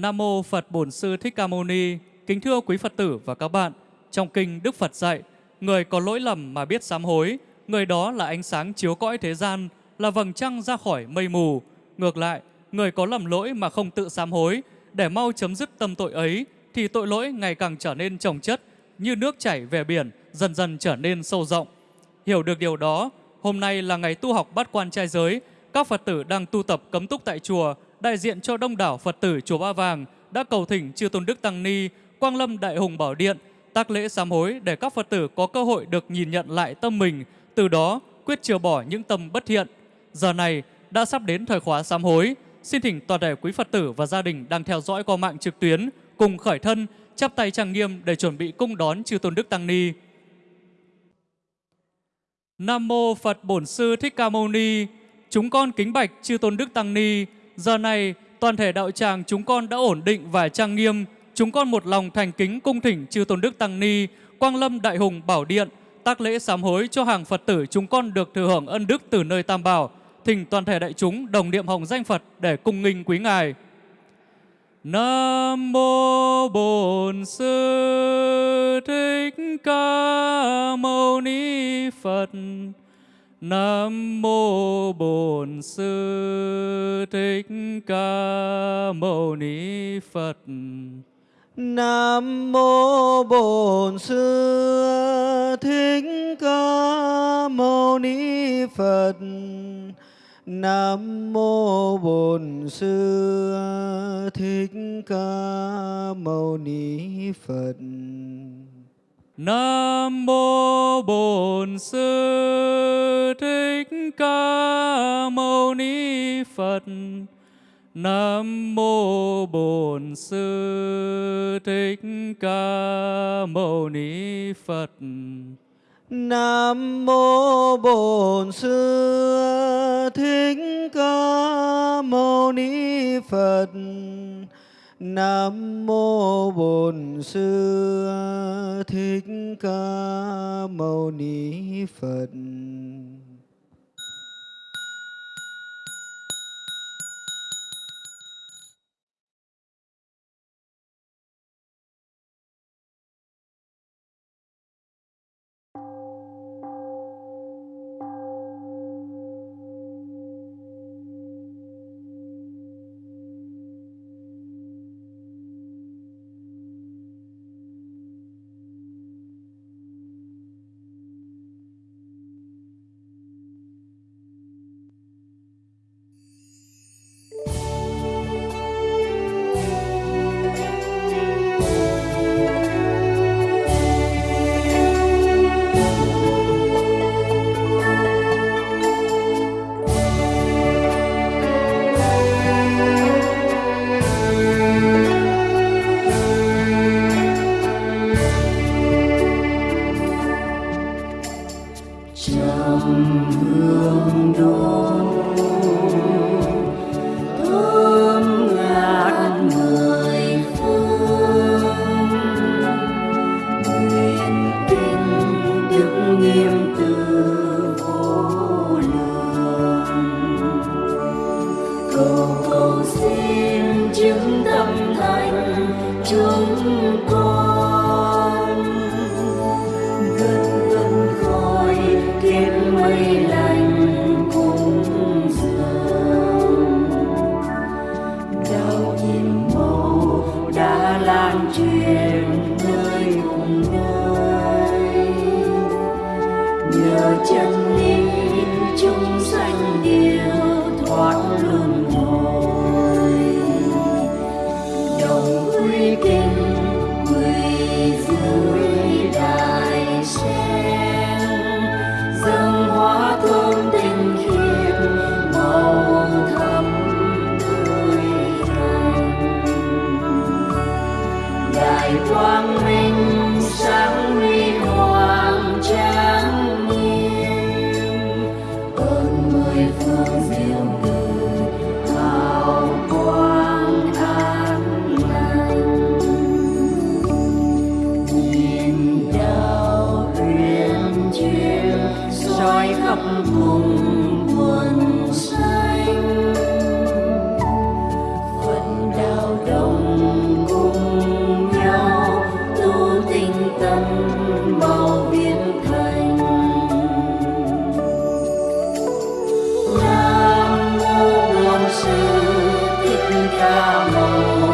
Nam mô Phật Bổn Sư Thích Ca Mâu Ni. Kính thưa quý Phật tử và các bạn, trong kinh Đức Phật dạy, người có lỗi lầm mà biết sám hối, người đó là ánh sáng chiếu cõi thế gian, là vầng trăng ra khỏi mây mù. Ngược lại, người có lầm lỗi mà không tự sám hối, để mau chấm dứt tâm tội ấy, thì tội lỗi ngày càng trở nên trồng chất, như nước chảy về biển, dần dần trở nên sâu rộng. Hiểu được điều đó, hôm nay là ngày tu học bát quan trai giới, các Phật tử đang tu tập cấm túc tại chùa, đại diện cho đông đảo Phật tử chùa Ba Vàng đã cầu thỉnh chư tôn đức tăng ni, Quang Lâm Đại Hùng Bảo Điện tác lễ sám hối để các Phật tử có cơ hội được nhìn nhận lại tâm mình, từ đó quyết chừa bỏ những tâm bất thiện. Giờ này đã sắp đến thời khóa sám hối, xin thỉnh toàn thể quý Phật tử và gia đình đang theo dõi qua mạng trực tuyến cùng khởi thân, chắp tay trang nghiêm để chuẩn bị cung đón chư tôn đức tăng ni. Nam mô Phật Bổn Sư Thích Ca Mâu Ni. Chúng con kính bạch chư tôn đức tăng ni. Giờ này toàn thể đạo tràng chúng con đã ổn định và trang nghiêm. Chúng con một lòng thành kính cung thỉnh chư tôn đức tăng ni, Quang Lâm Đại Hùng Bảo Điện, tác lễ sám hối cho hàng Phật tử chúng con được thừa hưởng ân đức từ nơi Tam Bảo. Thỉnh toàn thể đại chúng đồng niệm hồng danh Phật để cung nghinh quý ngài. Nam mô Bổn Sư Thích Ca Mâu Ni Phật. Nam mô Bổn Sư Thích Ca Mâu Ni Phật. Nam mô Bổn Sư Thích Ca Mâu Ni Phật. Nam mô Bổn Sư Thích Ca Mâu Ni Phật. Nam mô Bổn Sư Thích Ca Mâu Ni Phật. Nam mô Bổn Sư Thích Ca Mâu Ni Phật. Nam mô Bổn Sư Thích Ca Mâu Ni Phật. Nam mô Bổn Sư Thích Ca Mâu Ni Phật. Nguyện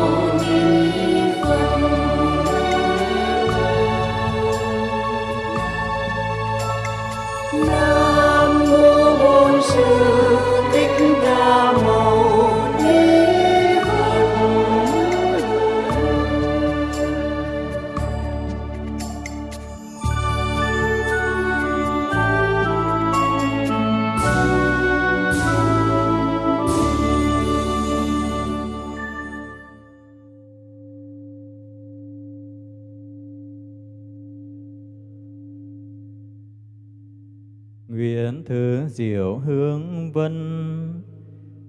diệu hướng vân.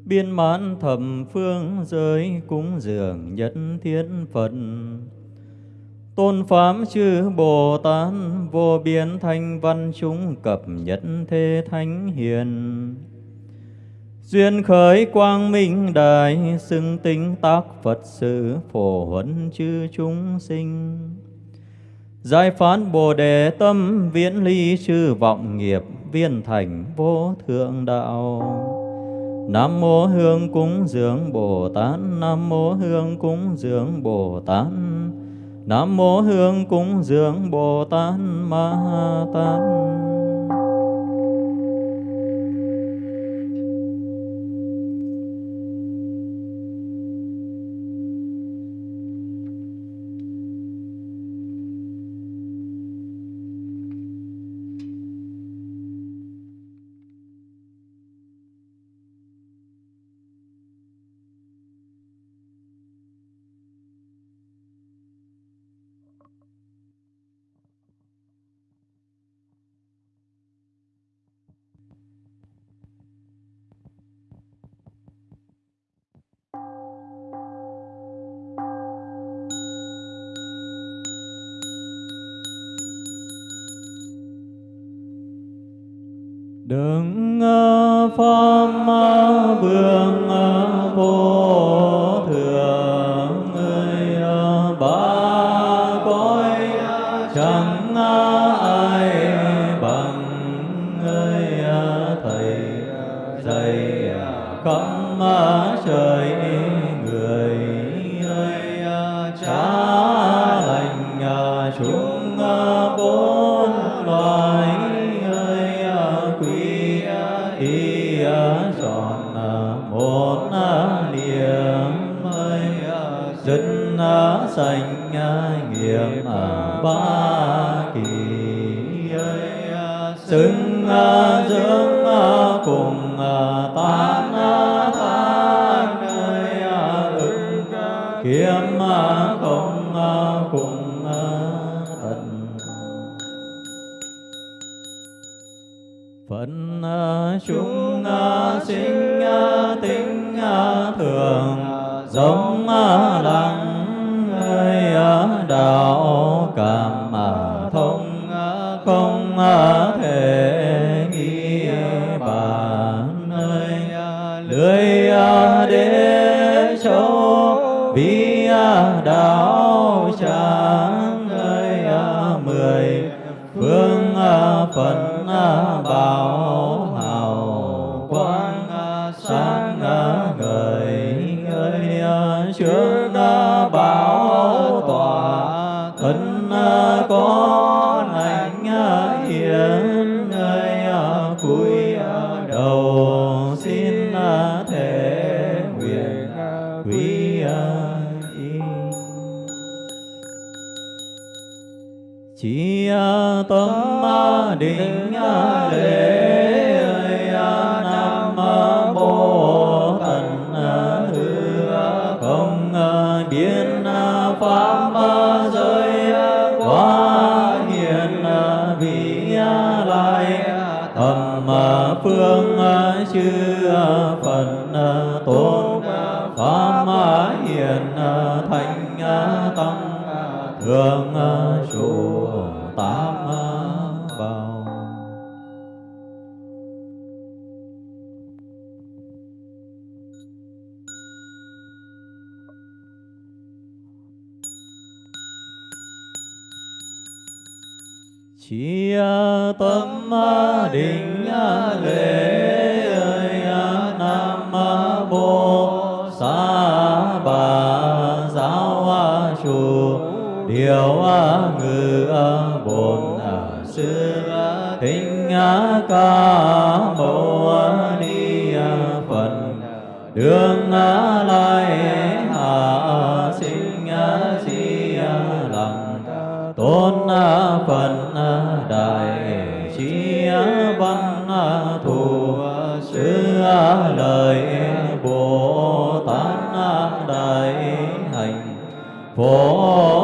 Biên mãn thập phương giới cúng dường nhất thiên Phật. Tôn Pháp chư Bồ Tát vô biên thanh văn chúng cập nhất thế thánh hiền. Duyên khởi quang minh đại xưng tinh tác Phật sự phổ huấn chư chúng sinh. Giải phán Bồ Đề tâm viễn ly chư vọng nghiệp viên thành vô thượng đạo. Nam mô Hương cúng dường Bồ Tát, Nam mô Hương cúng dường Bồ Tát. Nam mô Hương cúng dường Bồ Tát Ma Tát. Bốn loài ơi à, quý y tròn à, à, một niệm ơi dân sanh nghiệp ba thường lai hạ sinh di lặng tôn phật đại trí văn thù sư lời bồ tát đại hành phổ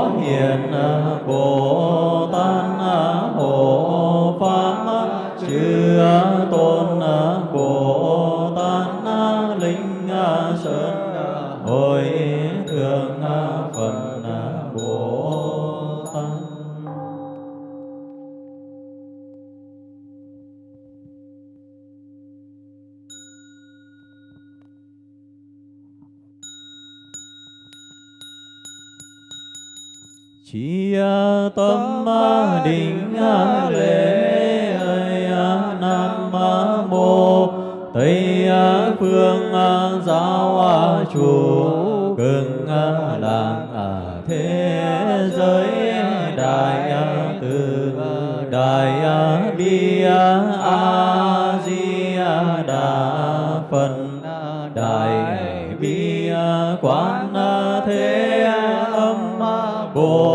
Oh.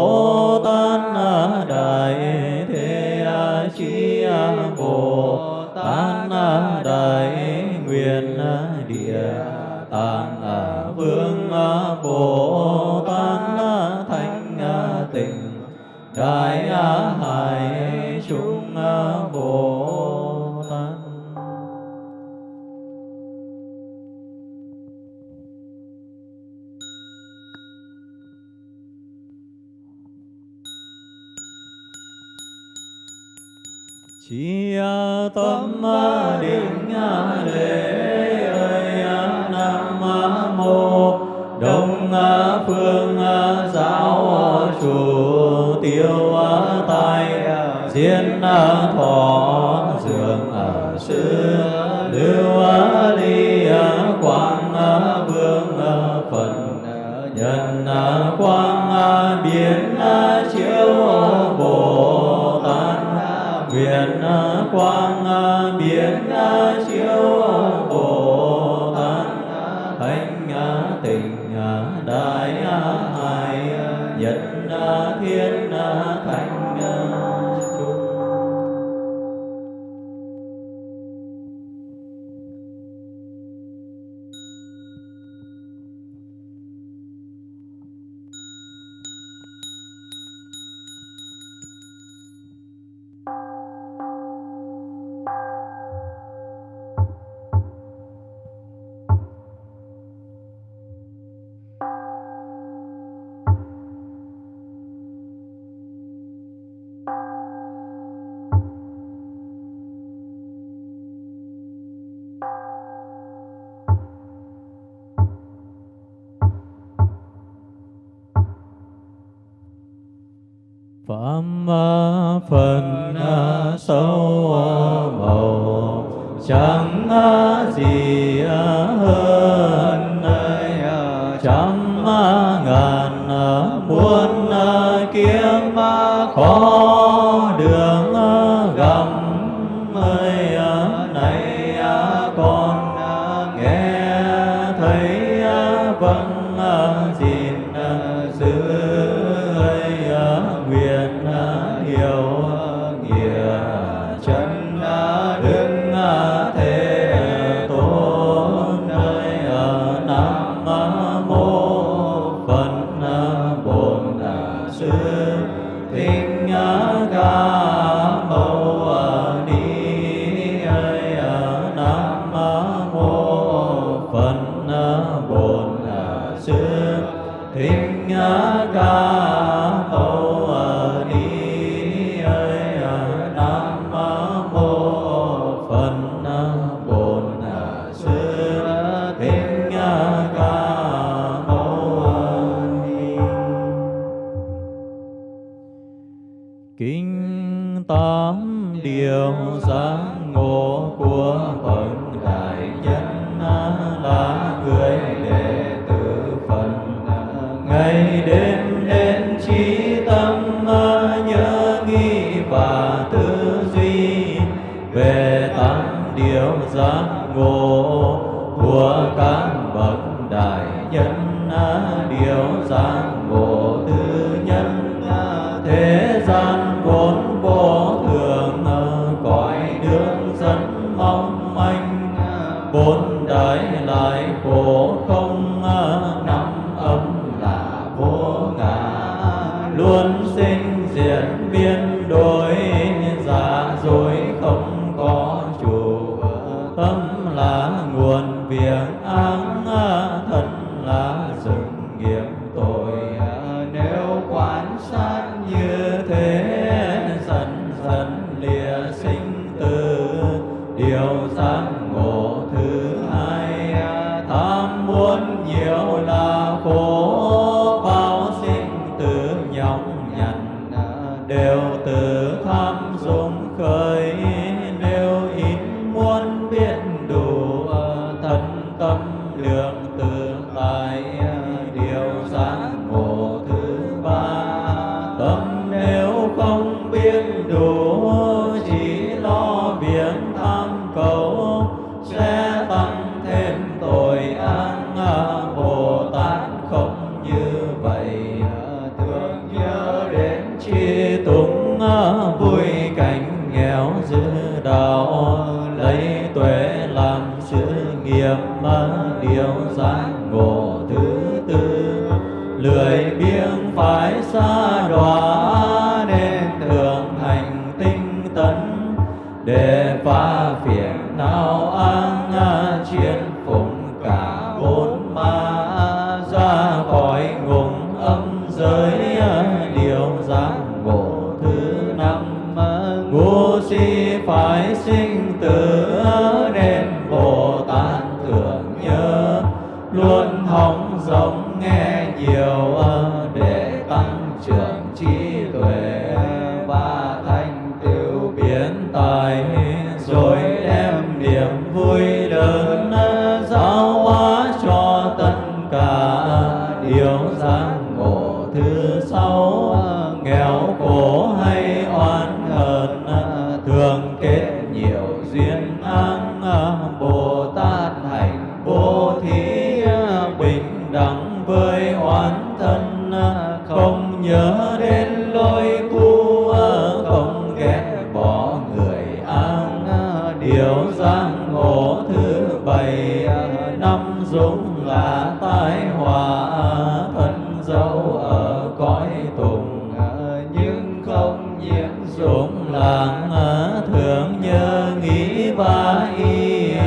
vai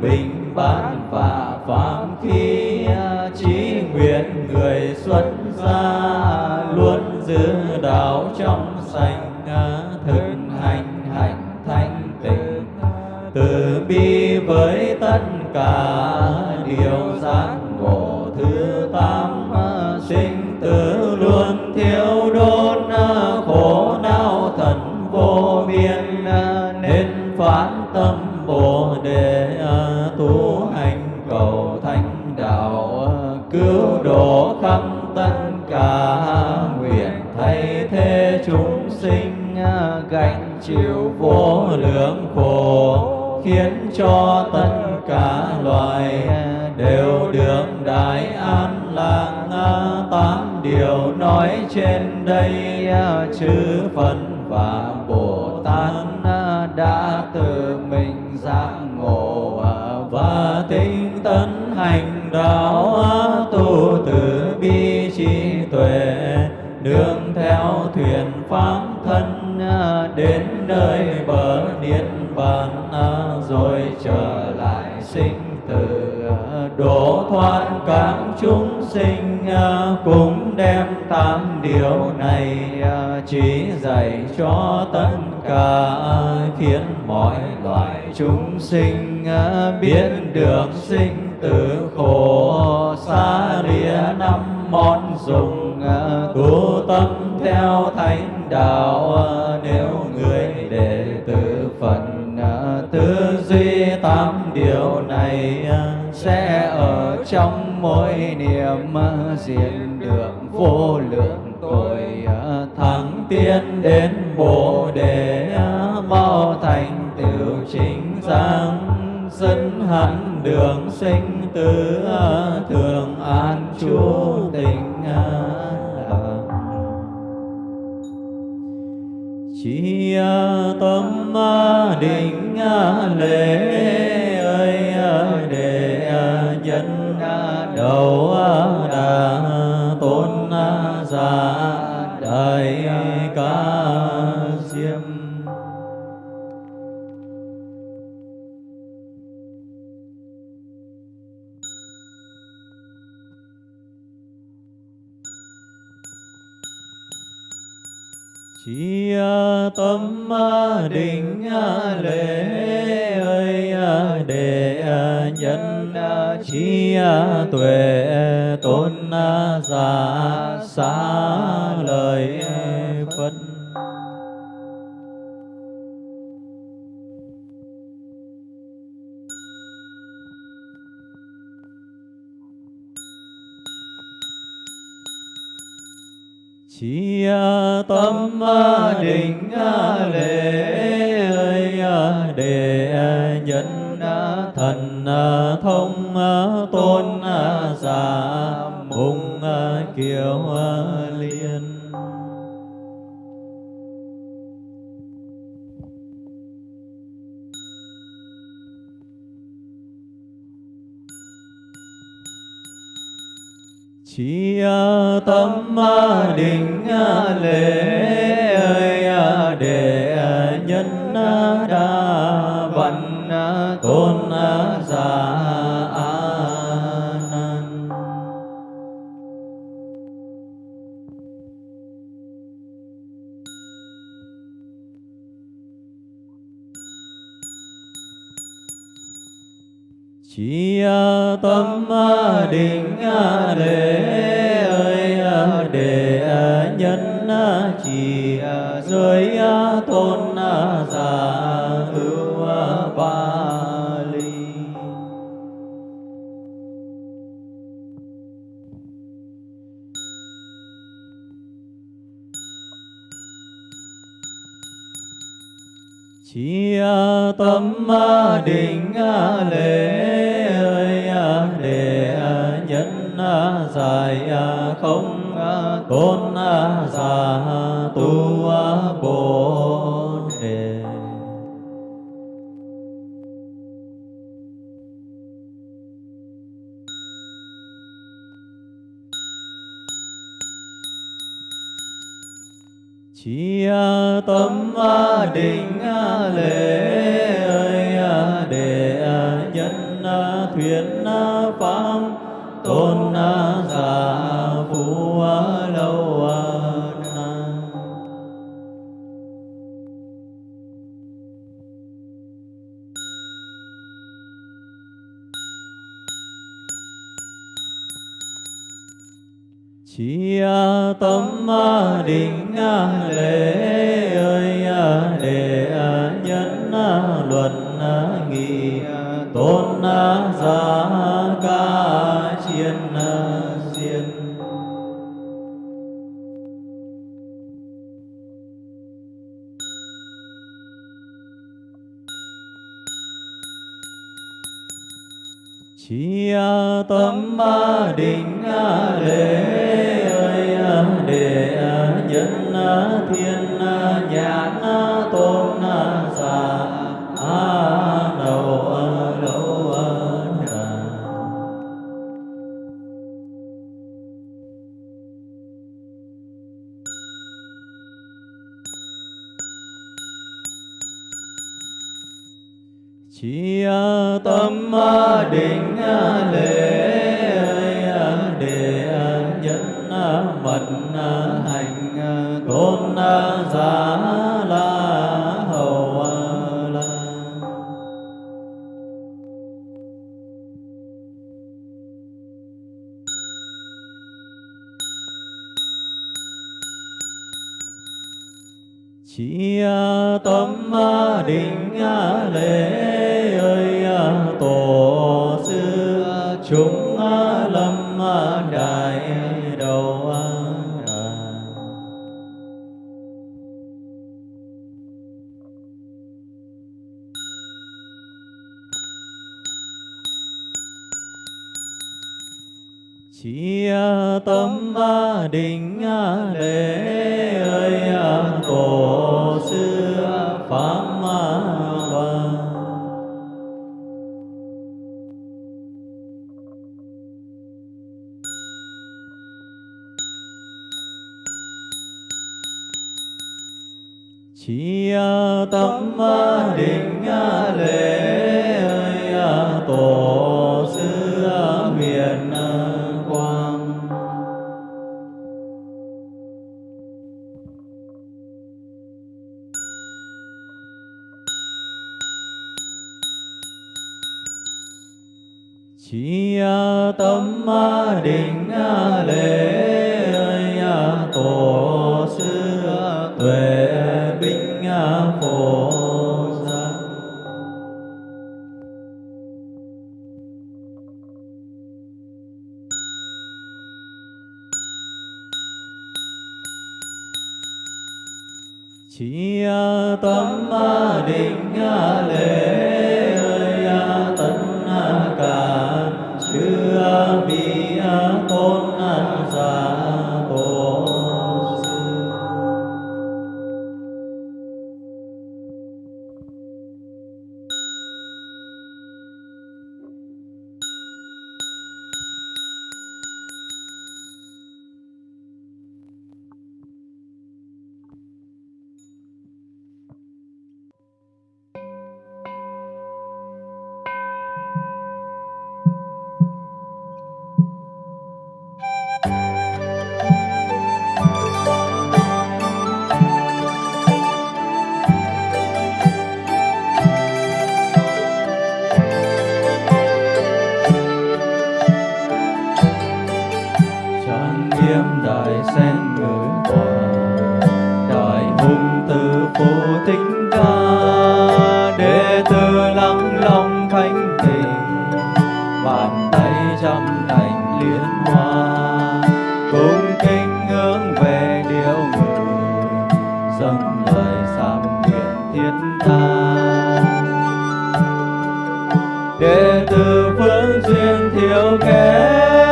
bình bát sinh tử à, độ thoát các chúng sinh à, cũng đem tám điều này à, chỉ dạy cho tất cả khiến mọi loài chúng sinh biết được sinh tử khổ xa lìa năm món dùng tu tâm theo thánh đạo nếu người đệ tử phật tư duy pháp điều này ờ, sẽ ở trong mỗi niệm ờ, diện được vô lượng tội ờ, thắng tiến đến bồ đề mau thành tựu chính giác dẫn hẳn đường sinh tử thường an chú tình chi à, tâm à, định à, lễ ơi để nhân đầu chi tâm định lễ ơi để nhân chi tuệ tôn giả xá lời chi tâm định lễ ơi để nhân thần thông tôn giả mùng kiều chi à, tâm à, định à, lễ ơi để nhân đa chi tâm định lễ ơi để nhân chỉ giới tôn không à, tôn à, giả tu. Chi tâm định lễ ơi để nhân luận nghị tôn chỉ à, tâm à, định à, lễ ơi tổ sư chúng lâm khổ giác chỉ tâm định lệ. tôi lắng lòng thanh tình bàn tay trăm thành liên hoa. Cung kính hướng về điều người dâng lời sám nguyện thiên tha, đệ tử phương duyên thiếu kém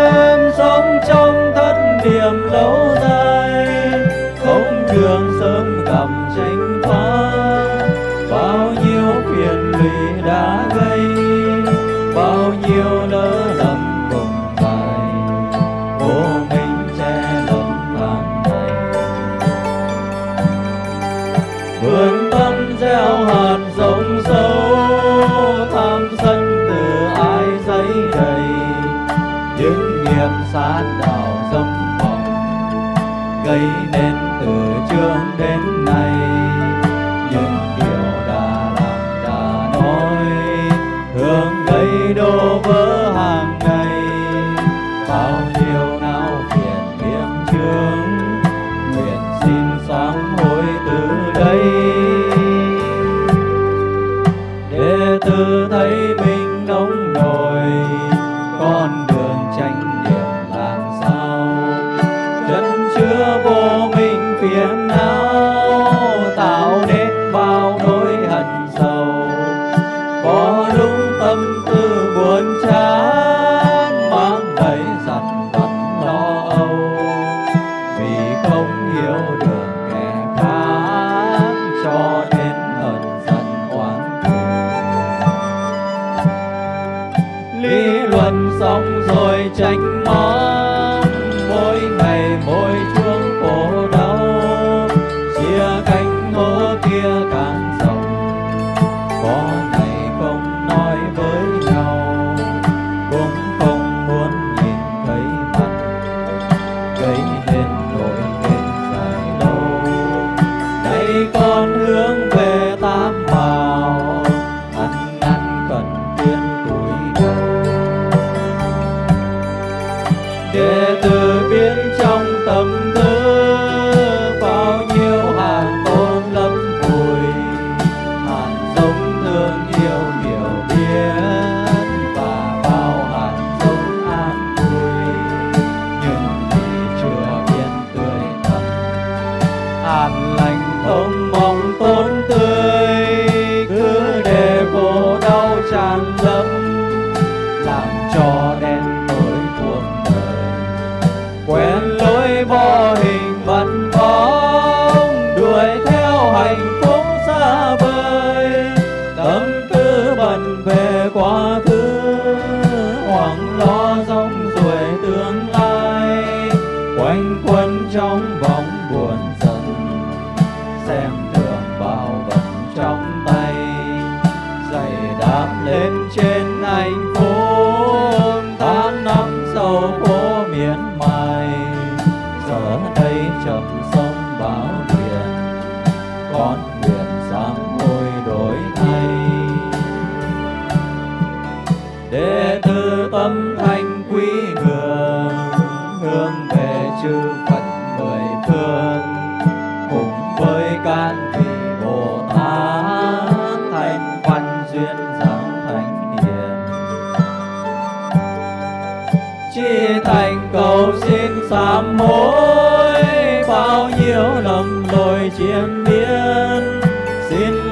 hàn lành không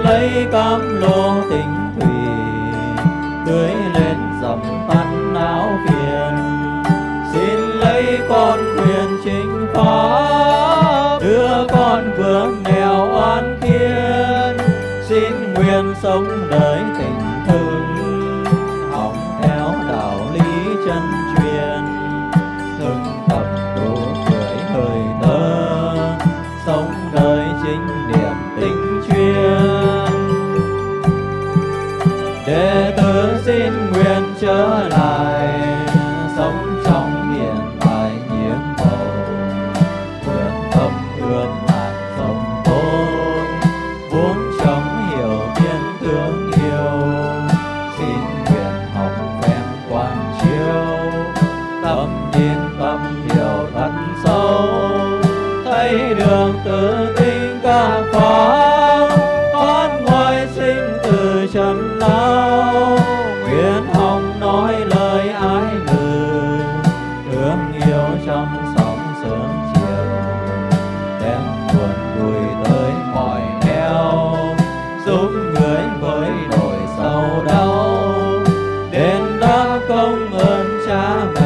lấy cam lộ tình 나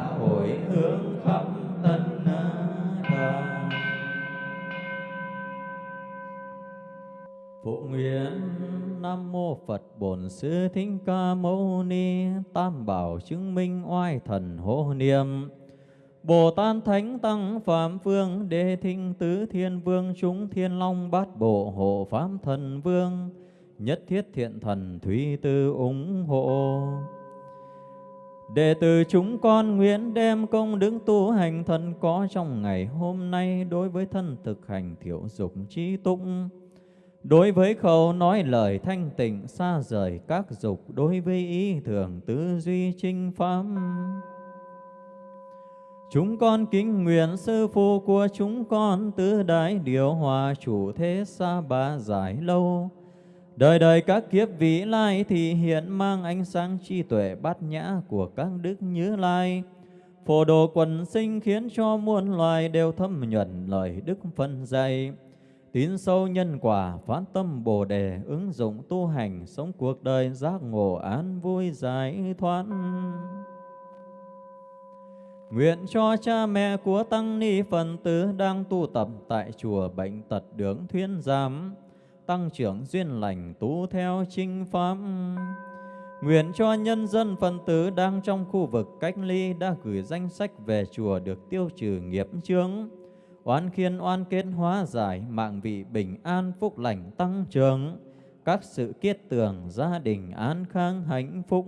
nguyện. Nam mô Phật Bổn Sư Thích Ca Mâu Ni, Tam Bảo chứng minh oai thần hộ niệm. Bồ Tát Thánh Tăng Phạm Phương, Đế Thinh Tứ Thiên Vương, Chúng Thiên Long Bát Bộ Hộ Pháp Thần Vương, Nhất Thiết Thiện Thần Thúy Tư ủng hộ. Đệ tử chúng con nguyện đem công đức tu hành thân có trong ngày hôm nay đối với thân thực hành thiểu dục trí tụng. Đối với khẩu nói lời thanh tịnh, xa rời các dục, Đối với ý thường tư duy trinh pháp Chúng con kính nguyện sư phụ của chúng con, Tứ đại điều hòa chủ thế xa ba giải lâu. Đời đời các kiếp vĩ lai thì hiện mang ánh sáng trí tuệ bát nhã của các đức như lai. Phổ đồ quần sinh khiến cho muôn loài đều thâm nhuận lời đức phân dạy. Tín sâu nhân quả, phát tâm Bồ đề, ứng dụng tu hành, sống cuộc đời giác ngộ an vui giải thoát. Nguyện cho cha mẹ của Tăng Ni Phần Tử đang tu tập tại chùa Bệnh Tật Đường Thuyên Giám, tăng trưởng duyên lành tu theo chinh pháp. Nguyện cho nhân dân phần tử đang trong khu vực cách ly đã gửi danh sách về chùa được tiêu trừ nghiệp chướng, oán khiên oan kết hóa giải, mạng vị bình an phúc lành tăng trưởng, các sự kiết tường gia đình an khang hạnh phúc.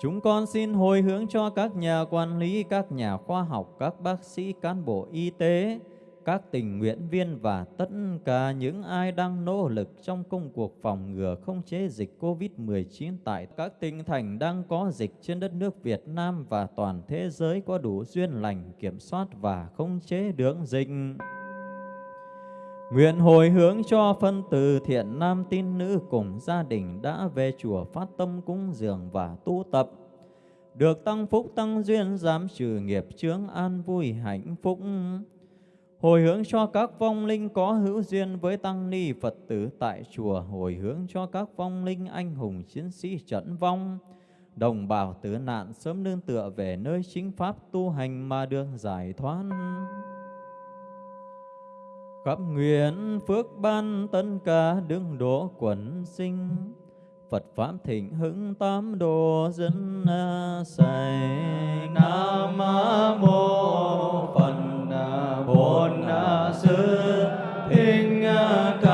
Chúng con xin hồi hướng cho các nhà quản lý, các nhà khoa học, các bác sĩ, cán bộ y tế, các tình nguyện viên và tất cả những ai đang nỗ lực trong công cuộc phòng ngừa không chế dịch COVID-19 tại các tỉnh thành đang có dịch trên đất nước Việt Nam và toàn thế giới có đủ duyên lành, kiểm soát và không chế được dịch. Nguyện hồi hướng cho phân tử thiện nam tín nữ cùng gia đình đã về chùa phát tâm cúng dường và tu tập. Được tăng phúc tăng duyên giảm trừ nghiệp chướng an vui hạnh phúc. Hồi hướng cho các vong linh có hữu duyên với tăng ni Phật tử tại chùa. Hồi hướng cho các vong linh anh hùng chiến sĩ trận vong. Đồng bào tử nạn sớm nương tựa về nơi chính pháp tu hành mà được giải thoát khắp nguyện phước ban tân cả đứng đỗ quần sinh Phật Pháp thịnh hưng tám đồ dân à, sài Nam mô Phật Bổn Sư Thích Ca.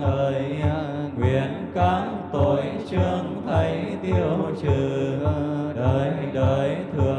thời à, nguyện các tội chương thấy tiêu trừ à, đời đời thường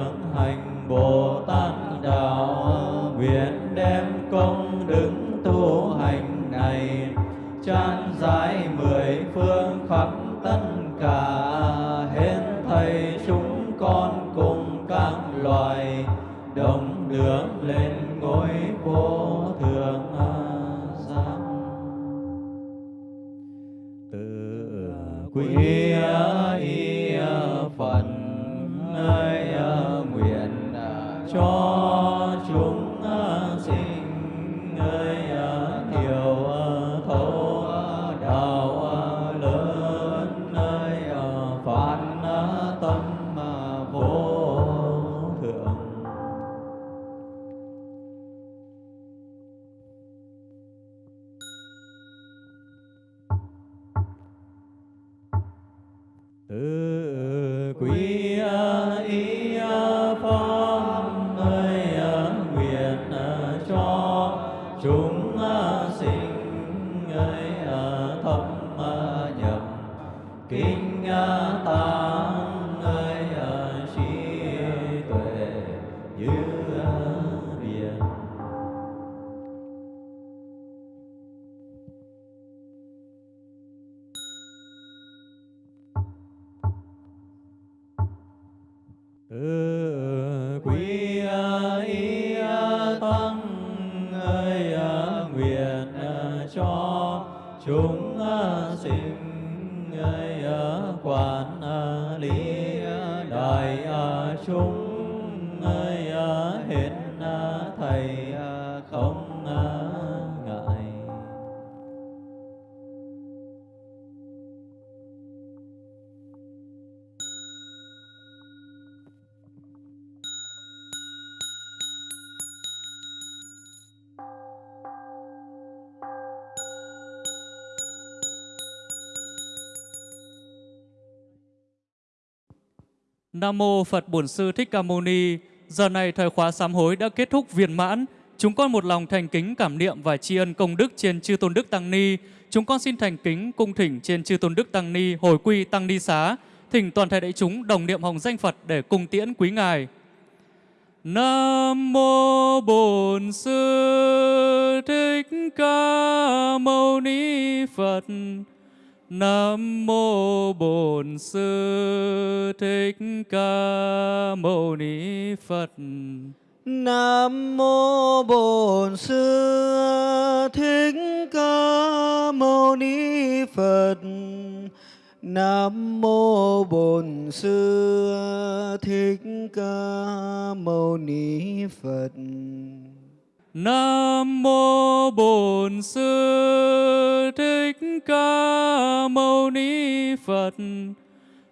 Nam mô Phật Bổn Sư Thích Ca Mâu Ni. Giờ này thời khóa sám hối đã kết thúc viên mãn. Chúng con một lòng thành kính cảm niệm và tri ân công đức trên chư tôn đức tăng ni. Chúng con xin thành kính cung thỉnh trên chư tôn đức tăng ni hồi quy tăng ni xá, thỉnh toàn thể đại chúng đồng niệm hồng danh Phật để cung tiễn quý ngài. Nam mô Bổn Sư Thích Ca Mâu Ni Phật. Nam mô Bổn Sư Thích Ca Mâu Ni Phật. Nam mô Bổn Sư Thích Ca Mâu Ni Phật. Nam mô Bổn Sư Thích Ca Mâu Ni Phật. Nam mô Bổn Sư Thích Ca Mâu Ni Phật.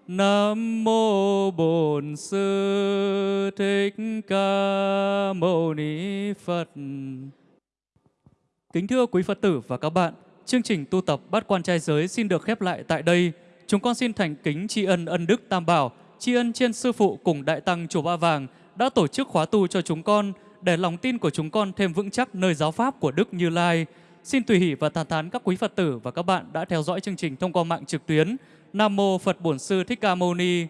Nam mô Bổn Sư Thích Ca Mâu Ni Phật. Kính thưa quý Phật tử và các bạn, chương trình tu tập bát quan trai giới xin được khép lại tại đây. Chúng con xin thành kính tri ân ân đức Tam Bảo, tri ân trên sư phụ cùng đại tăng chùa Ba Vàng đã tổ chức khóa tu cho chúng con để lòng tin của chúng con thêm vững chắc nơi giáo pháp của Đức Như Lai. Xin tùy hỷ và tàn thán các quý Phật tử và các bạn đã theo dõi chương trình thông qua mạng trực tuyến. Nam mô Phật Bổn Sư Thích Ca Mâu Ni.